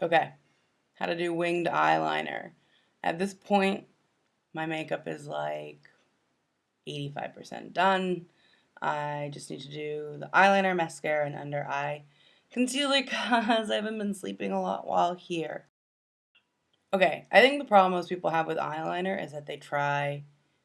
Okay, how to do winged eyeliner. At this point, my makeup is like 85% done. I just need to do the eyeliner, mascara, and under eye concealer because I haven't been sleeping a lot while here. Okay, I think the problem most people have with eyeliner is that they try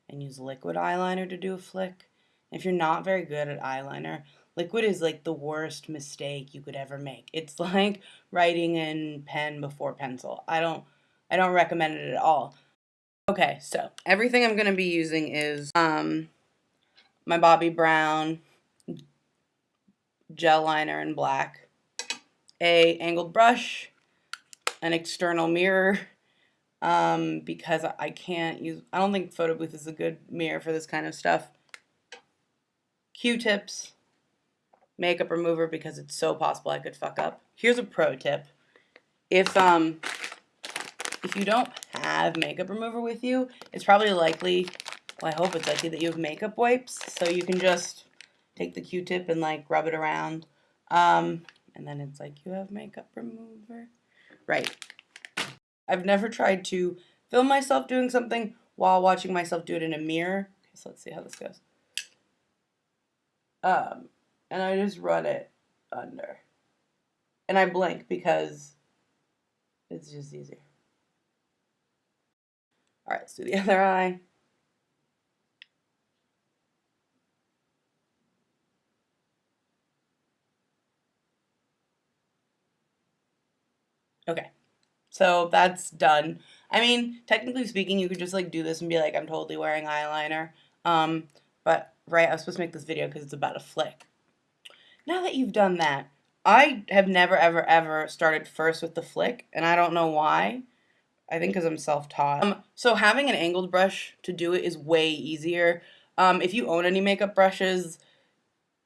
and use liquid eyeliner to do a flick. If you're not very good at eyeliner, liquid is like the worst mistake you could ever make. It's like writing in pen before pencil. I don't I don't recommend it at all. Okay, so everything I'm going to be using is um my Bobbi Brown gel liner in black, a angled brush, an external mirror, um, because I can't use, I don't think Photo Booth is a good mirror for this kind of stuff. Q-tips, makeup remover because it's so possible I could fuck up. Here's a pro tip. If, um, if you don't have makeup remover with you, it's probably likely, well, I hope it's likely that you have makeup wipes, so you can just take the Q-tip and, like, rub it around. Um, and then it's like, you have makeup remover. Right. I've never tried to film myself doing something while watching myself do it in a mirror. Okay, so let's see how this goes. Um, and I just run it under. And I blink because it's just easier. All right, let's do the other eye. Okay. So that's done. I mean, technically speaking, you could just like do this and be like, I'm totally wearing eyeliner. Um, but right, I was supposed to make this video because it's about a flick. Now that you've done that, I have never, ever, ever started first with the flick, and I don't know why. I think because I'm self-taught. Um, so having an angled brush to do it is way easier. Um, if you own any makeup brushes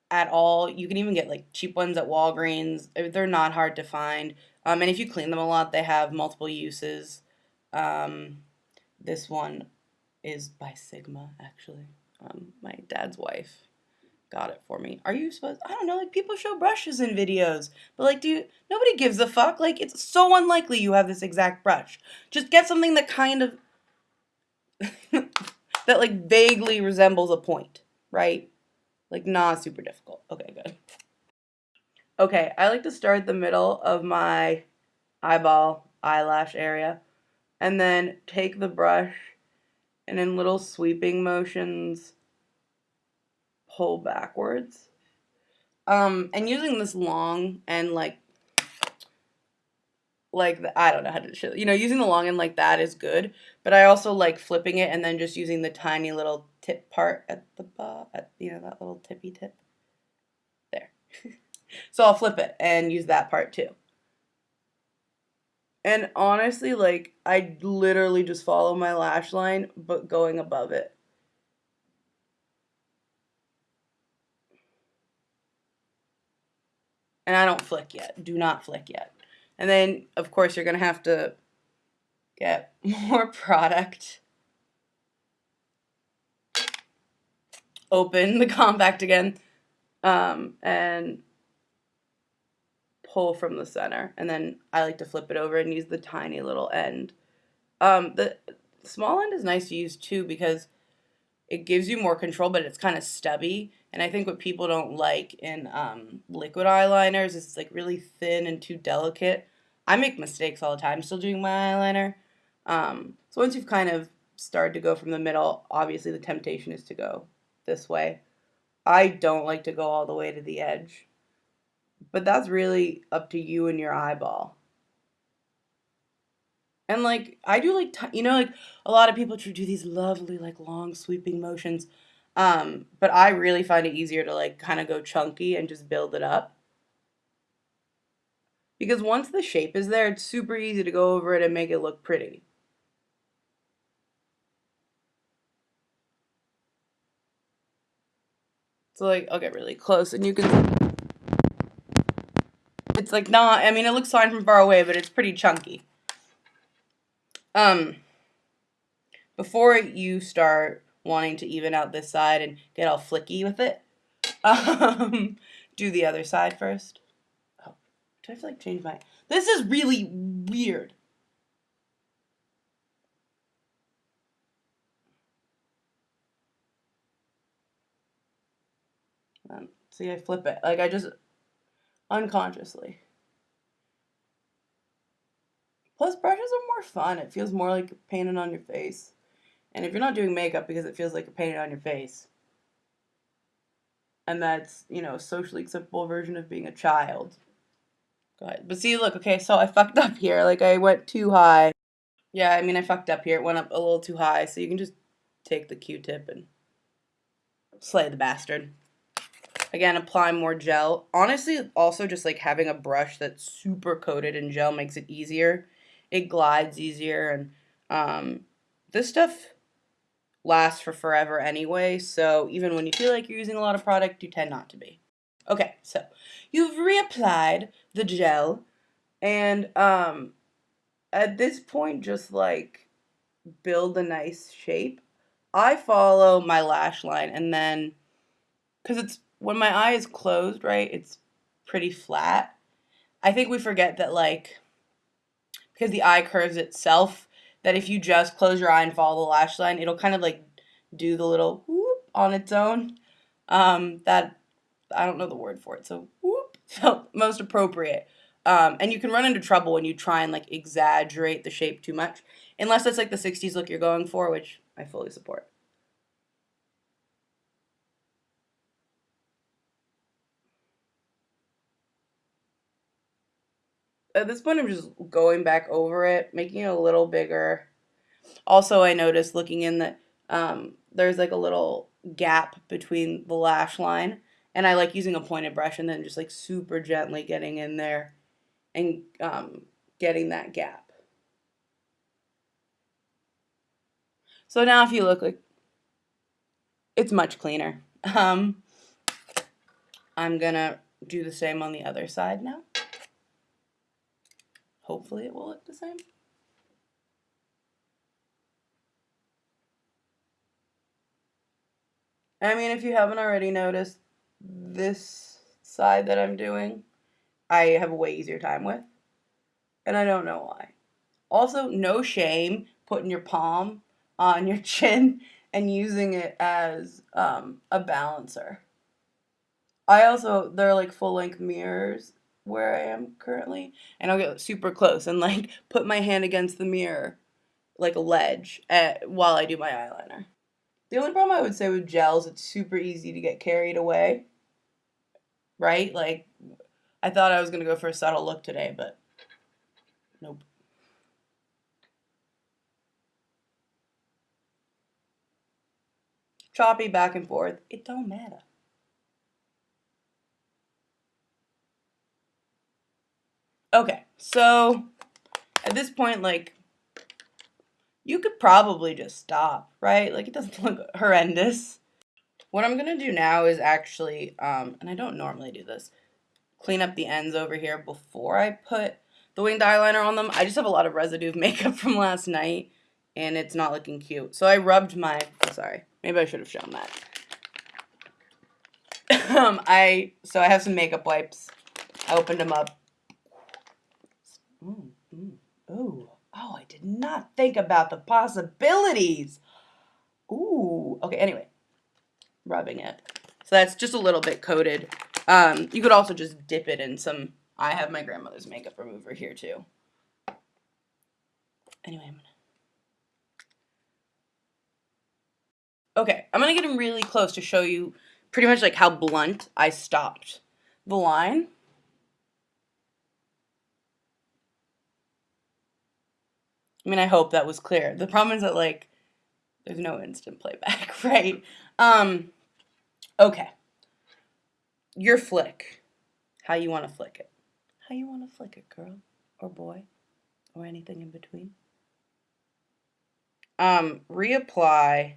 at all, you can even get like cheap ones at Walgreens. They're not hard to find. Um, and if you clean them a lot, they have multiple uses. Um, this one is by Sigma, actually. Um, my dad's wife got it for me. Are you supposed? I don't know. Like people show brushes in videos, but like, do you, nobody gives a fuck. Like it's so unlikely you have this exact brush. Just get something that kind of that like vaguely resembles a point, right? Like not super difficult. Okay, good. Okay, I like to start the middle of my eyeball eyelash area and then take the brush and in little sweeping motions pull backwards. Um, and using this long and like like the, I don't know how to show you know using the long end like that is good but I also like flipping it and then just using the tiny little tip part at the at you know that little tippy tip there So I'll flip it and use that part too. And honestly, like, I literally just follow my lash line, but going above it. And I don't flick yet. Do not flick yet. And then, of course, you're going to have to get more product. Open the compact again. Um, and pull from the center and then I like to flip it over and use the tiny little end. Um, the small end is nice to use too because it gives you more control but it's kind of stubby and I think what people don't like in um, liquid eyeliners is it's like really thin and too delicate. I make mistakes all the time still doing my eyeliner. Um, so once you've kind of started to go from the middle, obviously the temptation is to go this way. I don't like to go all the way to the edge. But that's really up to you and your eyeball. And like I do like you know like a lot of people to do these lovely like long sweeping motions. Um, but I really find it easier to like kind of go chunky and just build it up. Because once the shape is there, it's super easy to go over it and make it look pretty. So like, I'll get really close and you can it's like not, I mean, it looks fine from far away, but it's pretty chunky. Um, before you start wanting to even out this side and get all flicky with it, um, do the other side first. Oh, Do I have to like change my? This is really weird. Um, see, I flip it. Like I just unconsciously. Plus, brushes are more fun. It feels more like painting on your face. And if you're not doing makeup because it feels like you're painting on your face, and that's, you know, a socially acceptable version of being a child. Good. But see, look, okay, so I fucked up here. Like, I went too high. Yeah, I mean, I fucked up here. It went up a little too high, so you can just take the Q-tip and slay the bastard. Again, apply more gel. Honestly, also just like having a brush that's super coated in gel makes it easier. It glides easier, and um, this stuff lasts for forever anyway, so even when you feel like you're using a lot of product, you tend not to be. Okay, so you've reapplied the gel, and um, at this point, just like build a nice shape. I follow my lash line, and then because it's when my eye is closed, right, it's pretty flat. I think we forget that, like, because the eye curves itself, that if you just close your eye and follow the lash line, it'll kind of like do the little whoop on its own. Um, that I don't know the word for it, so whoop felt most appropriate. Um, and you can run into trouble when you try and like exaggerate the shape too much, unless it's like the 60s look you're going for, which I fully support. At this point, I'm just going back over it, making it a little bigger. Also, I noticed looking in that um, there's like a little gap between the lash line and I like using a pointed brush and then just like super gently getting in there and um, getting that gap. So now if you look like, it's much cleaner. Um, I'm gonna do the same on the other side now. Hopefully it will look the same. I mean, if you haven't already noticed, this side that I'm doing, I have a way easier time with. And I don't know why. Also, no shame putting your palm on your chin and using it as um, a balancer. I also, they're like full length mirrors where I am currently. And I'll get super close and like put my hand against the mirror like a ledge at, while I do my eyeliner. The only problem I would say with gels, it's super easy to get carried away. Right? Like, I thought I was to go for a subtle look today, but nope. Choppy back and forth. It don't matter. Okay, so at this point, like, you could probably just stop, right? Like it doesn't look horrendous. What I'm going to do now is actually, um, and I don't normally do this, clean up the ends over here before I put the winged eyeliner on them. I just have a lot of residue of makeup from last night and it's not looking cute. So I rubbed my, sorry, maybe I should have shown that. um, I, so I have some makeup wipes. I opened them up. Ooh. Oh, I did not think about the possibilities. Ooh, okay, anyway, rubbing it. So that's just a little bit coated. Um, you could also just dip it in some, I have my grandmother's makeup remover here too. Anyway, I'm gonna. Okay, I'm gonna get him really close to show you pretty much like how blunt I stopped the line. I mean, I hope that was clear. The problem is that, like, there's no instant playback, right? Um, okay. Your flick. How you want to flick it. How you want to flick it, girl or boy or anything in between. Um, reapply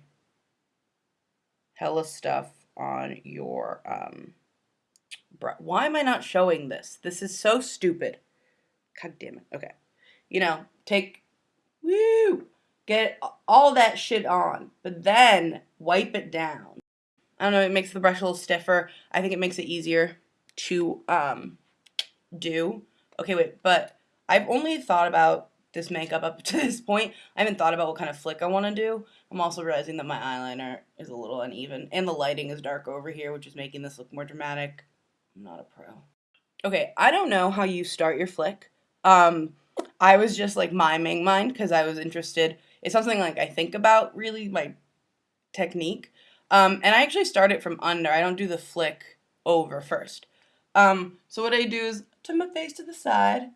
hella stuff on your, um, why am I not showing this? This is so stupid. God damn it. Okay. You know, take Woo! Get all that shit on, but then wipe it down. I don't know, it makes the brush a little stiffer. I think it makes it easier to um, do. Okay, wait, but I've only thought about this makeup up to this point. I haven't thought about what kind of flick I want to do. I'm also realizing that my eyeliner is a little uneven, and the lighting is dark over here, which is making this look more dramatic. I'm not a pro. Okay, I don't know how you start your flick. Um, I was just like miming mine because I was interested. It's something like I think about really my technique. Um, and I actually start it from under. I don't do the flick over first. Um, so what I do is turn my face to the side.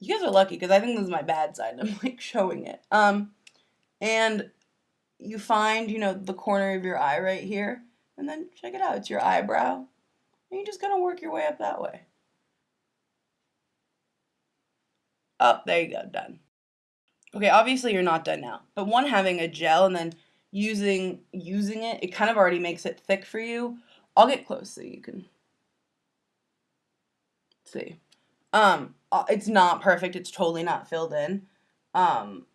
You guys are lucky because I think this is my bad side. I'm like showing it. Um, and you find, you know, the corner of your eye right here. And then check it out. It's your eyebrow. And you're just gonna work your way up that way. Up, there you go, done. Okay, obviously you're not done now. But one having a gel and then using using it, it kind of already makes it thick for you. I'll get close so you can see. Um, uh, it's not perfect. It's totally not filled in. Um,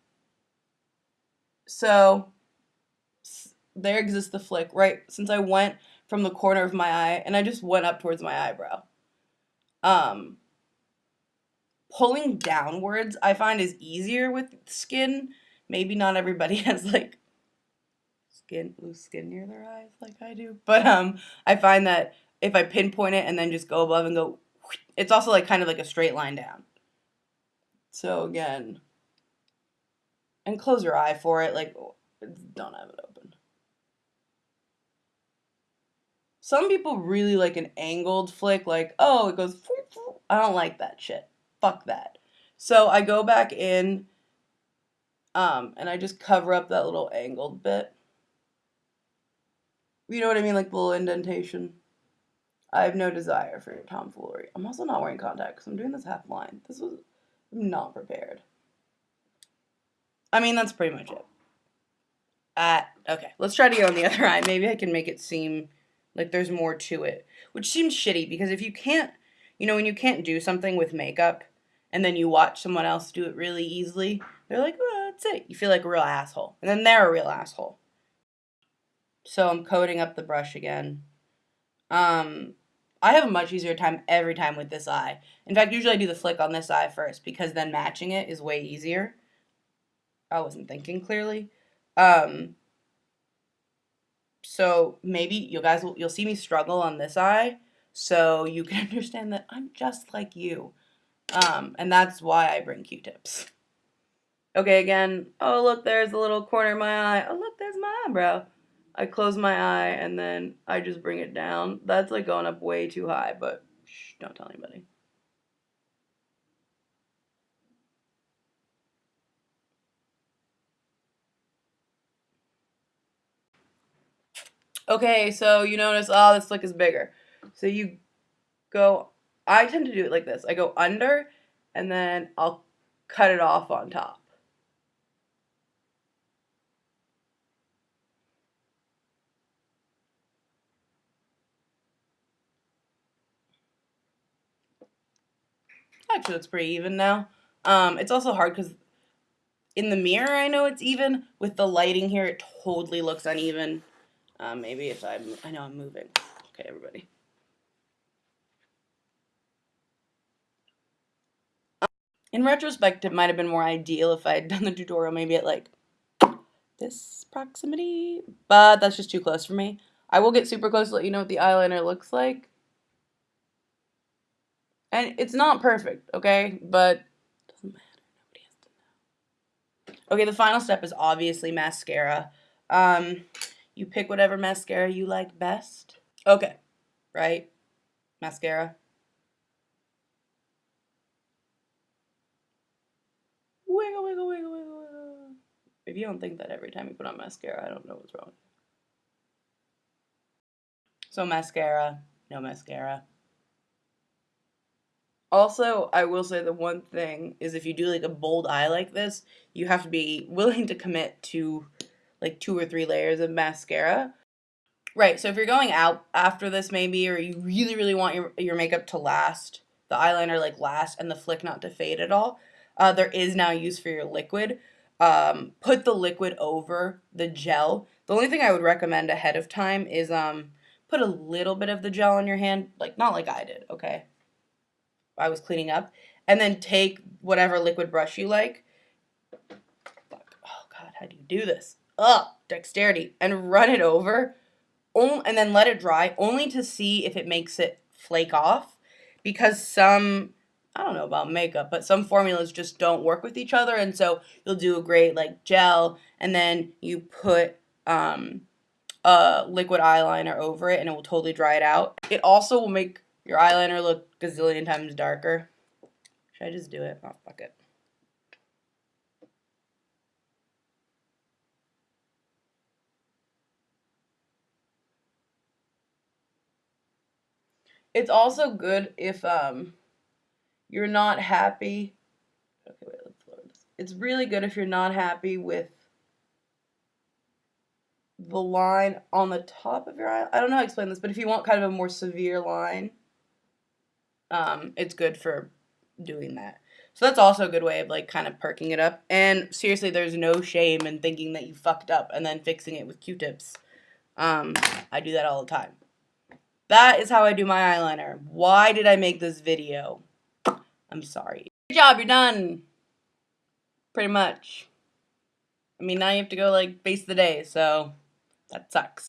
so there exists the flick, right? Since I went from the corner of my eye and I just went up towards my eyebrow. Um, pulling downwards I find is easier with skin. Maybe not everybody has like skin loose skin near their eyes like I do. But um I find that if I pinpoint it and then just go above and go it's also like kind of like a straight line down. So again, and close your eye for it, like don't have it open. Some people really like an angled flick, like, oh, it goes, I don't like that shit. Fuck that. So I go back in um, and I just cover up that little angled bit. You know what I mean? Like the little indentation. I have no desire for your tomfoolery. I'm also not wearing contacts. I'm doing this half blind. This was I'm not prepared. I mean, that's pretty much it. Uh, okay, let's try to go on the other eye. Maybe I can make it seem like there's more to it. Which seems shitty because if you can't, you know, when you can't do something with makeup and then you watch someone else do it really easily, they're like, oh, that's it. You feel like a real asshole. And then they're a real asshole. So I'm coating up the brush again. Um, I have a much easier time every time with this eye. In fact, usually I do the flick on this eye first because then matching it is way easier. I wasn't thinking clearly. Um, so maybe you guys will, you'll see me struggle on this eye so you can understand that I'm just like you. Um, and that's why I bring Q-tips. Okay, again, oh look, there's a little corner of my eye. Oh look, there's my eyebrow. I close my eye and then I just bring it down. That's like going up way too high, but shh, don't tell anybody. Okay, so you notice, oh, this flick is bigger. So you go, I tend to do it like this. I go under and then I'll cut it off on top. Actually, looks pretty even now. Um, it's also hard because in the mirror, I know it's even. With the lighting here, it totally looks uneven. Um, maybe if I'm, I know I'm moving. Okay, everybody. In retrospect, it might have been more ideal if I had done the tutorial maybe at like this proximity, but that's just too close for me. I will get super close to let you know what the eyeliner looks like. And it's not perfect, okay? But doesn't matter. Nobody has to know. Okay, the final step is obviously mascara. Um, you pick whatever mascara you like best. Okay, right? Mascara. Wiggle, wiggle, wiggle, wiggle, wiggle. If you don't think that every time you put on mascara, I don't know what's wrong. So mascara, no mascara. Also, I will say the one thing is if you do like a bold eye like this, you have to be willing to commit to like two or three layers of mascara. Right, so if you're going out after this maybe, or you really, really want your, your makeup to last, the eyeliner like last, and the flick not to fade at all, uh, there is now use for your liquid. Um, put the liquid over the gel. The only thing I would recommend ahead of time is um, put a little bit of the gel on your hand, like not like I did, okay? I was cleaning up, and then take whatever liquid brush you like. Oh god, how do you do this? Ugh, dexterity. And run it over. And then let it dry, only to see if it makes it flake off. Because some, I don't know about makeup, but some formulas just don't work with each other. And so you'll do a great like gel, and then you put um, a liquid eyeliner over it, and it will totally dry it out. It also will make your eyeliner look gazillion times darker. Should I just do it? Oh, fuck it. It's also good if um you're not happy. Okay, wait, let's lower this. It's really good if you're not happy with the line on the top of your eye. I don't know how to explain this, but if you want kind of a more severe line, um, it's good for doing that. So that's also a good way of like kind of perking it up. And seriously, there's no shame in thinking that you fucked up and then fixing it with Q-tips. Um, I do that all the time. That is how I do my eyeliner. Why did I make this video? I'm sorry. Good job, you're done. Pretty much. I mean, now you have to go like face the day, so that sucks.